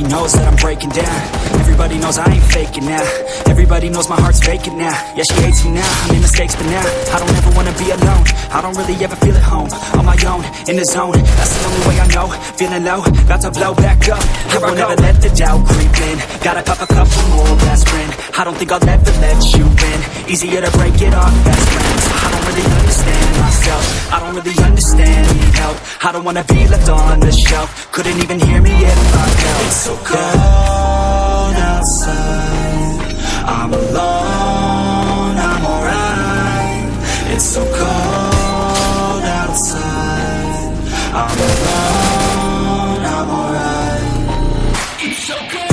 knows that I'm breaking down. Everybody knows I ain't faking now. Everybody knows my heart's vacant now. Yeah, she hates me now, I made mistakes but now I don't ever wanna be alone. I don't really ever feel at home. On my own, in the zone. That's the only way I know. Feeling low, about to blow back up. Here I will never let the doubt creep in. Gotta pop a couple more aspirin I don't think I'll ever let you in Easier to break it off best friends. I don't really understand myself. I don't really understand, need help. I don't wanna be left on the shelf. Couldn't even hear me if I yelled It's so cold outside. I'm alone, I'm alright. It's so cold outside. I'm alone, I'm alright. It's so cold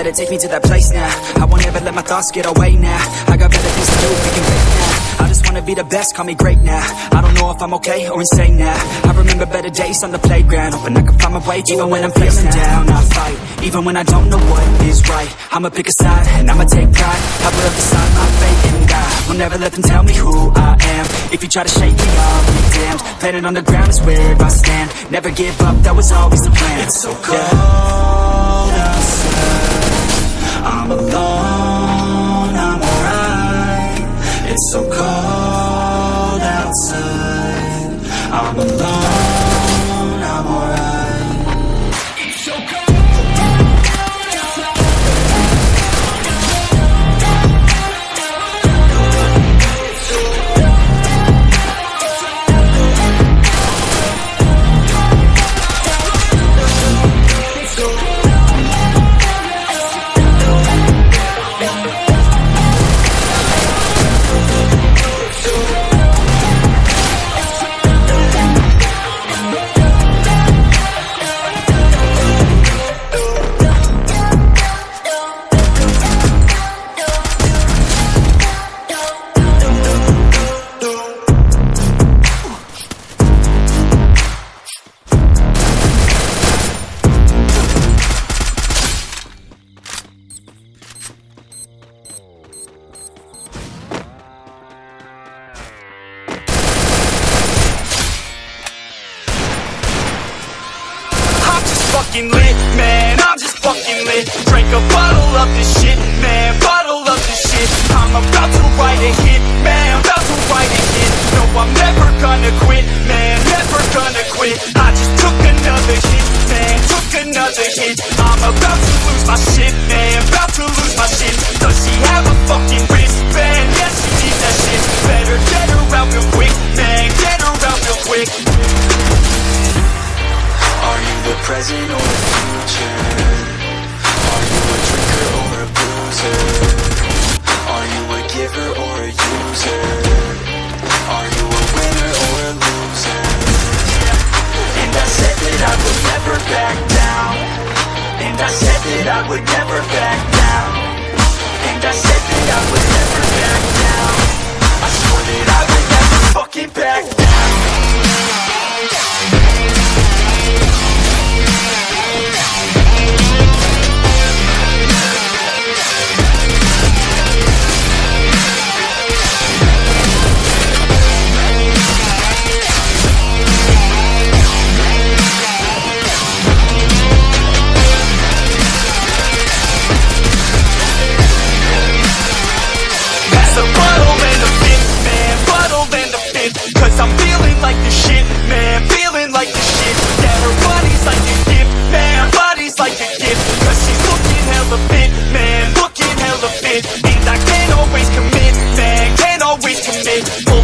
let it take me to that place now. I won't ever let my thoughts get away now. I got better things to do. We can wait now. I just wanna be the best. Call me great now. I don't know if I'm okay or insane now. I remember better days on the playground, hoping I can find my way. Even when I'm feeling down, I fight. Even when I don't know what is right, I'ma pick a side and I'ma take pride. I will decide my fate and die. Will never let them tell me who I am. If you try to shake me, I'll be damned. Planet on the ground is where I stand. Never give up, that was always the plan. It's so cold outside. I'm alone, I'm alright. It's so cold outside. I'm alone, fucking lit, man, I'm just fucking lit. Drank a bottle of this shit,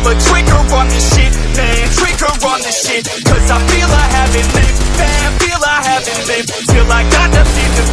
Pull the trigger on this shit, man, trigger on this shit. Cause I feel I haven't lived, man, feel I haven't lived Till I got nothing to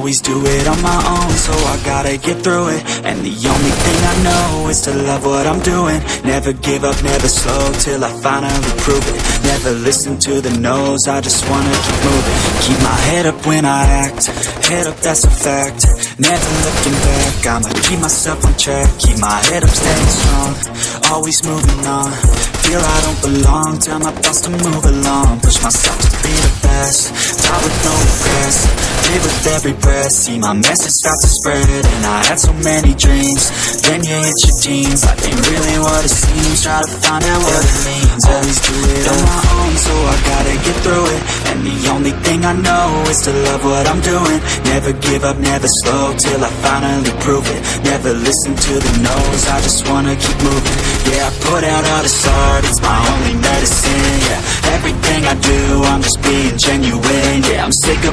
always do it on my own So I gotta get through it. And the only thing I know is to love what I'm doing. Never give up, never slow Till I finally prove it. Never listen to the no's I just wanna keep moving. Keep my head up when I act Head up, that's a fact. Never looking back I'ma keep myself on track. Keep my head up, staying strong Always moving on. Feel I don't belong Tell my thoughts to move along. Push myself to be the best Die with no regrets. Live with every breath. See my message start to spread And I had so many dreams. Then you hit your teens. Life ain't really what it seems. Try to find out what it means. Always do it on my own So I gotta get through it. And the only thing I know Is to love what I'm doing. Never give up, never slow Till I finally prove it. Never listen to the no's I just wanna keep moving. Yeah, I put out all this art. It's my only medicine, yeah Everything I do, I'm just being genuine. Yeah, I'm sick of